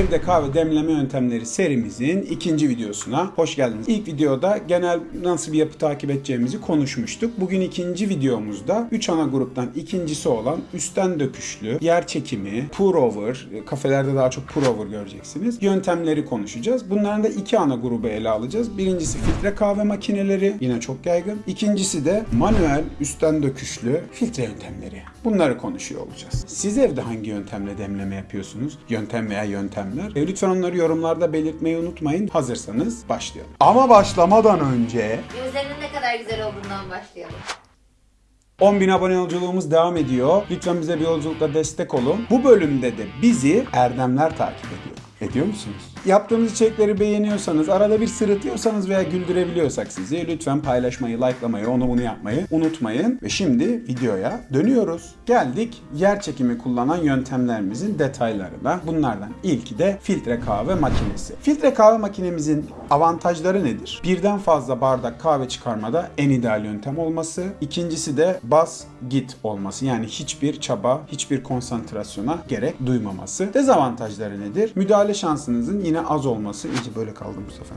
Evde kahve demleme yöntemleri serimizin ikinci videosuna hoş geldiniz. İlk videoda genel nasıl bir yapı takip edeceğimizi konuşmuştuk. Bugün ikinci videomuzda 3 ana gruptan ikincisi olan üstten döküşlü, yer çekimi, pour over, kafelerde daha çok pour over göreceksiniz. Yöntemleri konuşacağız. Bunların da iki ana grubu ele alacağız. Birincisi filtre kahve makineleri, yine çok yaygın. İkincisi de manuel üstten döküşlü filtre yöntemleri. Bunları konuşuyor olacağız. Siz evde hangi yöntemle demleme yapıyorsunuz? Yöntem veya yöntemler. E, lütfen onları yorumlarda belirtmeyi unutmayın. Hazırsanız başlayalım. Ama başlamadan önce Gözlerinin ne kadar güzel olduğundan başlayalım. 10.000 abone yolculuğumuz devam ediyor. Lütfen bize bir yolculukta destek olun. Bu bölümde de bizi Erdemler takip ediyor. Ediyor musunuz? Yaptığımız içerikleri beğeniyorsanız, arada bir sırıtıyorsanız veya güldürebiliyorsak sizi lütfen paylaşmayı, likelamayı, onu bunu yapmayı unutmayın. Ve şimdi videoya dönüyoruz. Geldik yer çekimi kullanan yöntemlerimizin detaylarına. Bunlardan ilki de filtre kahve makinesi. Filtre kahve makinemizin avantajları nedir? Birden fazla bardak kahve çıkarmada en ideal yöntem olması. İkincisi de bas git olması. Yani hiçbir çaba, hiçbir konsantrasyona gerek duymaması. Dezavantajları nedir? Müdahale şansınızın yine az olması. İyice böyle kaldım bu sefer.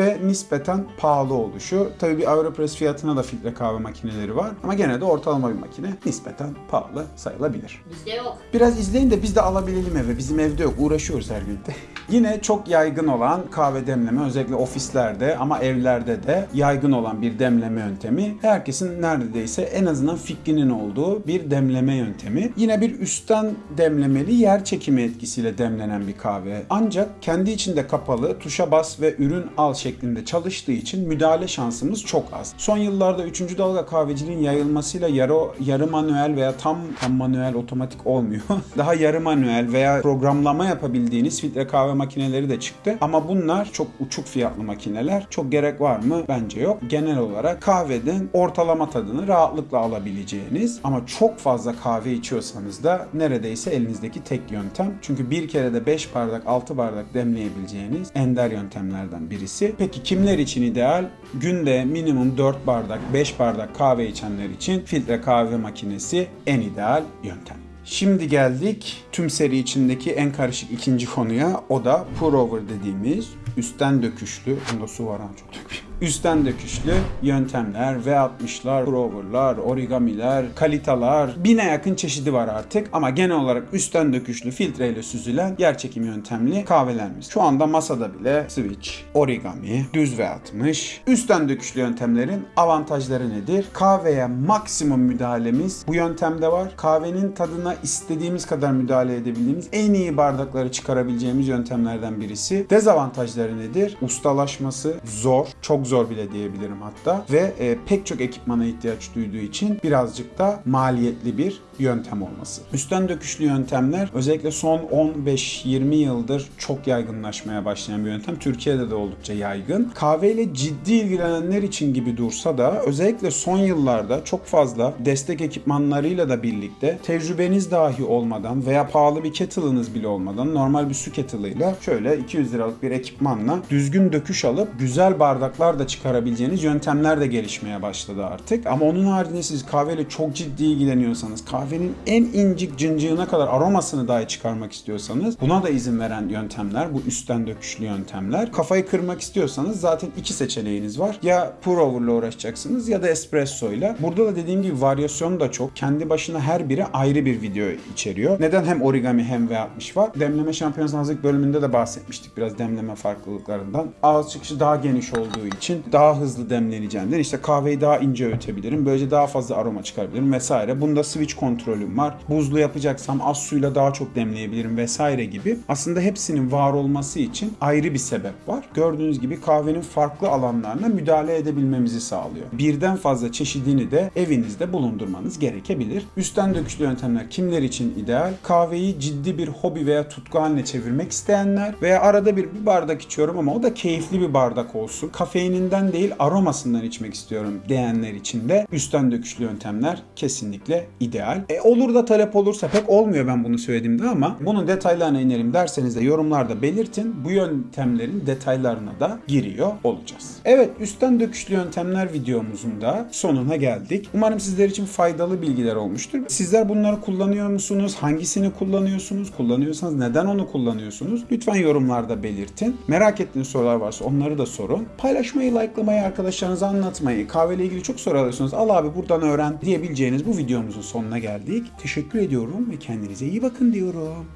Ve nispeten pahalı oluşu. Tabii bir Aeropress fiyatına da filtre kahve makineleri var. Ama gene de ortalama bir makine. Nispeten pahalı sayılabilir. Bizde yok. Biraz izleyin de biz de alabilelim eve. Bizim evde yok. Uğraşıyoruz her gün de. Yine çok yaygın olan kahve demleme özellikle ofislerde ama evlerde de yaygın olan bir demleme yöntemi. Herkesin neredeyse en azından fikrinin olduğu bir demleme yöntemi. Yine bir üstten demlemeli yer çekimi etkisiyle demlenen bir kahve. Ancak kendi içinde kapalı tuşa bas ve ürün al şeklinde çalıştığı için müdahale şansımız çok az. Son yıllarda 3. dalga kahveciliğin yayılmasıyla yarı, yarı manuel veya tam tam manuel otomatik olmuyor. Daha yarı manuel veya programlama yapabildiğiniz filtre kahve makineleri de çıktı. Ama bunlar çok uçuk fiyatlı makineler. Çok gerek var mı? Bence yok. Genel olarak kahvenin ortalama tadını rahatlıkla alabileceğiniz ama çok fazla kahve içiyorsanız da neredeyse elinizdeki tek yöntem. Çünkü bir kere de 5 bardak 6 bardak demleyebileceğiniz ender yöntemlerden birisi. Peki kimler için ideal? Günde minimum 4 bardak 5 bardak kahve içenler için filtre kahve makinesi en ideal yöntem. Şimdi geldik tüm seri içindeki en karışık ikinci konuya. O da pour over dediğimiz üstten döküşlü. Bunda su var ha çok dökmeyeyim. Üstten döküşlü yöntemler, V60'lar, pour over'lar, origamiler, kalitalar, bine yakın çeşidi var artık. Ama genel olarak üstten döküşlü filtreyle süzülen yer çekimi yöntemli kahvelerimiz. Şu anda masada bile switch, origami, düz V60. Üstten döküşlü yöntemlerin avantajları nedir? Kahveye maksimum müdahalemiz bu yöntemde var. Kahvenin tadına istediğimiz kadar müdahale edebildiğimiz en iyi bardakları çıkarabileceğimiz yöntemlerden birisi. Dezavantajları nedir? Ustalaşması zor, çok bile diyebilirim hatta. Ve e, pek çok ekipmana ihtiyaç duyduğu için birazcık da maliyetli bir yöntem olması. Üstten döküşlü yöntemler özellikle son 15-20 yıldır çok yaygınlaşmaya başlayan bir yöntem. Türkiye'de de oldukça yaygın. Kahveyle ciddi ilgilenenler için gibi dursa da özellikle son yıllarda çok fazla destek ekipmanlarıyla da birlikte tecrübeniz dahi olmadan veya pahalı bir kettle'ınız bile olmadan normal bir su kettle'ıyla şöyle 200 liralık bir ekipmanla düzgün döküş alıp güzel bardaklar da çıkarabileceğiniz yöntemler de gelişmeye başladı artık. Ama onun haricinde siz kahveyle çok ciddi ilgileniyorsanız, kahvenin en incik cıncığına kadar aromasını dahi çıkarmak istiyorsanız buna da izin veren yöntemler bu üstten döküşlü yöntemler. Kafayı kırmak istiyorsanız zaten iki seçeneğiniz var. Ya pour over'la uğraşacaksınız ya da espresso ile. Burada da dediğim gibi varyasyon da çok. Kendi başına her biri ayrı bir video içeriyor. Neden hem origami hem V60 var? Demleme şampiyonası hazırlık bölümünde de bahsetmiştik biraz demleme farklılıklarından. Ağız çıkışı daha geniş olduğu için daha hızlı demleneceğinden işte kahveyi daha ince öğütebilirim. Böylece daha fazla aroma çıkarabilirim vesaire. Bunda switch kontrolüm var. Buzlu yapacaksam az suyla daha çok demleyebilirim vesaire gibi. Aslında hepsinin var olması için ayrı bir sebep var. Gördüğünüz gibi kahvenin farklı alanlarına müdahale edebilmemizi sağlıyor. Birden fazla çeşidini de evinizde bulundurmanız gerekebilir. Üstten döküşlü yöntemler kimler için ideal? Kahveyi ciddi bir hobi veya tutku haline çevirmek isteyenler veya arada bir, bir bardak içiyorum ama o da keyifli bir bardak olsun. Kafeininden değil aromasından içmek istiyorum diyenler için de üstten döküşlü yöntemler kesinlikle ideal. E, olur da talep olursa pek olmuyor ben bunu söylediğimde ama bunun detaylarına inelim derseniz de yorumlarda belirtin. Bu yöntemlerin detaylarına da giriyor olacağız. Evet üstten döküşlü yöntemler videomuzun da sonuna geldik. Umarım sizler için faydalı bilgiler olmuştur. Sizler bunları kullanıyor musunuz? Hangisini kullanıyorsunuz? Kullanıyorsanız neden onu kullanıyorsunuz? Lütfen yorumlarda belirtin. Merak ettiğiniz sorular varsa onları da sorun. Paylaşmayı, likelamayı, arkadaşlarınıza anlatmayı, kahveyle ilgili çok soru alıyorsunuz. Al abi buradan öğren diyebileceğiniz bu videomuzun sonuna geldik. Teşekkür ediyorum ve kendinize iyi bakın diyorum.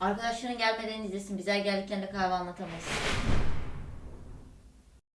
Arkadaşların gelmeden izlesin. Bizler geldiklerinde kahve anlatamayız.